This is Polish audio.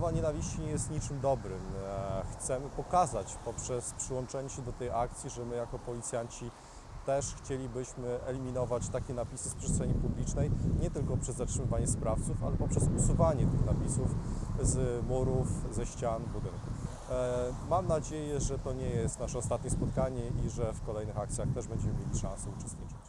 mowa nienawiści nie jest niczym dobrym. E, chcemy pokazać poprzez przyłączenie się do tej akcji, że my jako policjanci też chcielibyśmy eliminować takie napisy z przestrzeni publicznej, nie tylko przez zatrzymywanie sprawców, ale poprzez usuwanie tych napisów z murów, ze ścian budynków. E, mam nadzieję, że to nie jest nasze ostatnie spotkanie i że w kolejnych akcjach też będziemy mieli szansę uczestniczyć.